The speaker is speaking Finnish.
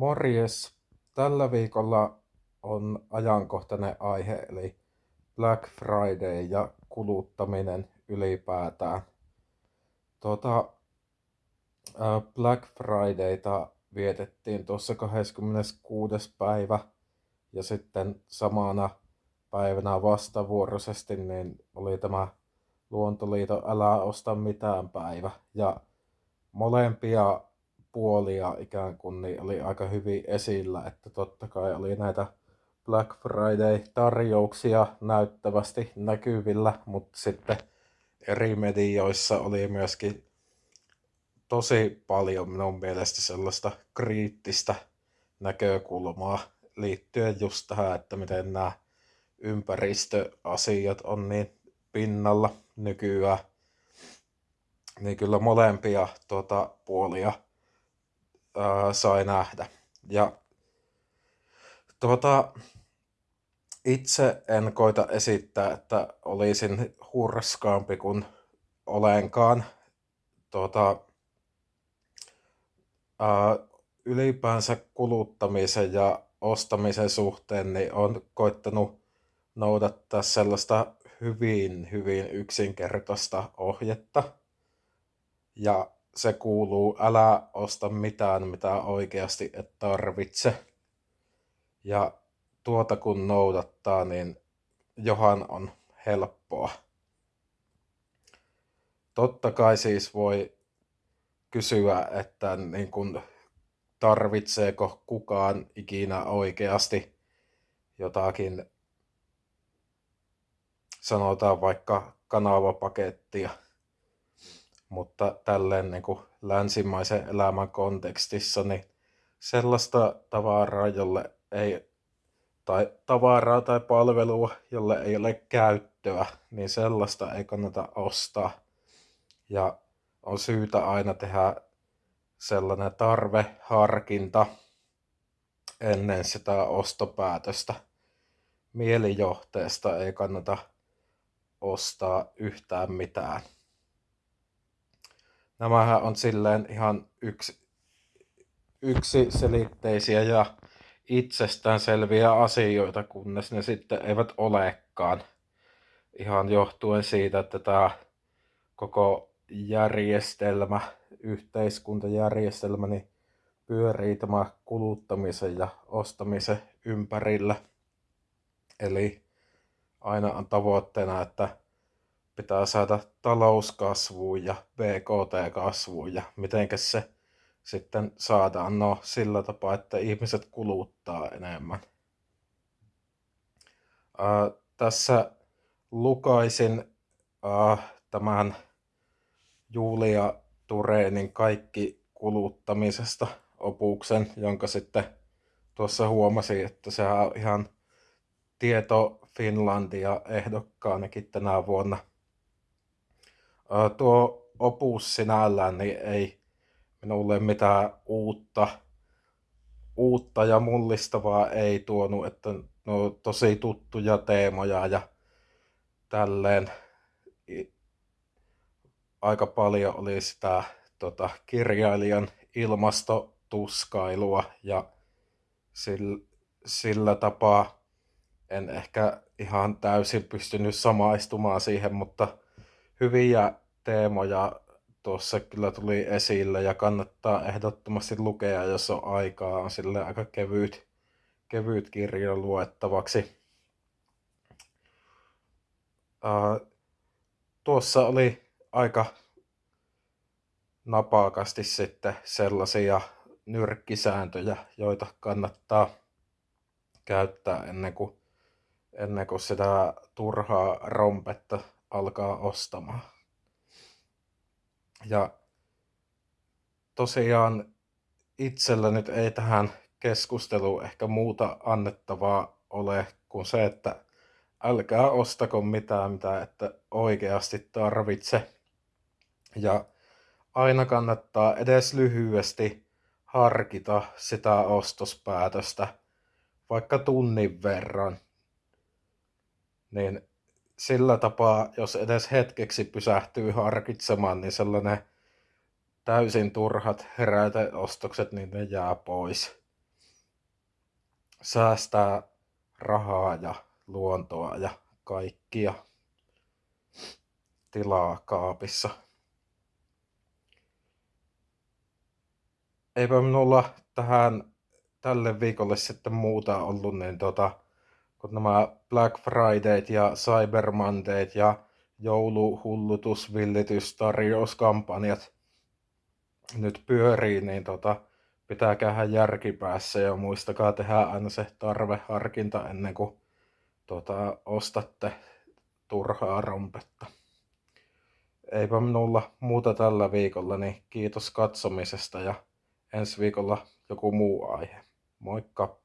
Morjes! Tällä viikolla on ajankohtainen aihe eli Black Friday ja kuluttaminen ylipäätään. Tuota, Black Fridayta vietettiin tuossa 26. päivä ja sitten samana päivänä vastavuoroisesti niin oli tämä Luontoliiton Älä osta mitään päivä. Ja molempia puolia ikään kuin niin oli aika hyvin esillä, että totta kai oli näitä Black Friday-tarjouksia näyttävästi näkyvillä, mutta sitten eri medioissa oli myöskin tosi paljon minun mielestä sellaista kriittistä näkökulmaa liittyen just tähän, että miten nämä ympäristöasiat on niin pinnalla nykyään. Niin kyllä molempia tuota, puolia ää, sai nähdä. Ja tuota, itse en koita esittää, että olisin hurskaampi kuin olenkaan. Tuota, ää, ylipäänsä kuluttamisen ja ostamisen suhteen niin on koittanut noudattaa sellaista hyvin, hyvin yksinkertaista ohjetta. Ja se kuuluu, älä osta mitään, mitä oikeasti et tarvitse. Ja tuota kun noudattaa, niin johan on helppoa. Totta kai siis voi kysyä, että niin kun, tarvitseeko kukaan ikinä oikeasti jotakin, sanotaan vaikka kanavapakettia mutta tälleen niin kuin länsimaisen elämän kontekstissa, niin sellaista tavaraa, jolle ei, tai tavaraa tai palvelua, jolle ei ole käyttöä, niin sellaista ei kannata ostaa. Ja on syytä aina tehdä sellainen tarveharkinta ennen sitä ostopäätöstä. Mielijohteesta ei kannata ostaa yhtään mitään nämähän on silleen ihan yksi, yksiselitteisiä ja itsestäänselviä asioita, kunnes ne sitten eivät olekaan. Ihan johtuen siitä, että tämä koko järjestelmä, yhteiskuntajärjestelmä, niin pyörii tämä kuluttamisen ja ostamisen ympärillä. Eli aina on tavoitteena, että pitää saada talouskasvuun ja BKT-kasvuun ja miten se sitten saadaan? No sillä tapaa, että ihmiset kuluttaa enemmän. Ää, tässä lukaisin ää, tämän Julia Turenin kaikki kuluttamisesta opuksen, jonka sitten tuossa huomasin, että se on ihan tieto Finlandia ehdokkaanakin tänä vuonna – tuo opus sinällään niin ei minulle mitään uutta, uutta ja mullistavaa ei tuonut, että no tosi tuttuja teemoja ja tälleen aika paljon oli sitä tota, kirjailijan ilmastotuskailua ja sillä, sillä tapaa en ehkä ihan täysin pystynyt samaistumaan siihen, mutta hyviä teemoja tuossa kyllä tuli esille ja kannattaa ehdottomasti lukea, jos on aikaa. On sille aika kevyt, kevyt kirja luettavaksi. Uh, tuossa oli aika napakasti sitten sellaisia nyrkkisääntöjä, joita kannattaa käyttää ennen kuin, ennen kuin sitä turhaa rompetta alkaa ostamaan. Ja tosiaan itsellä nyt ei tähän keskusteluun ehkä muuta annettavaa ole kuin se, että älkää ostako mitään, mitä että oikeasti tarvitse. Ja aina kannattaa edes lyhyesti harkita sitä ostospäätöstä, vaikka tunnin verran. Niin sillä tapaa, jos edes hetkeksi pysähtyy harkitsemaan, niin sellainen täysin turhat heräteostokset, niin ne jää pois. säästää rahaa ja luontoa ja kaikkia tilaa kaapissa. Eipä minulla tähän tälle viikolle sitten muuta ollut, niin tota, kun nämä Black Fridayt ja Cyber Mondayt ja jouluhullutus, villitys, tarjouskampanjat nyt pyörii, niin tota, pitää käydä järkipäässä ja muistakaa tehdä aina se tarveharkinta ennen kuin tota, ostatte turhaa rompetta. Eipä minulla muuta tällä viikolla, niin kiitos katsomisesta ja ensi viikolla joku muu aihe. Moikka!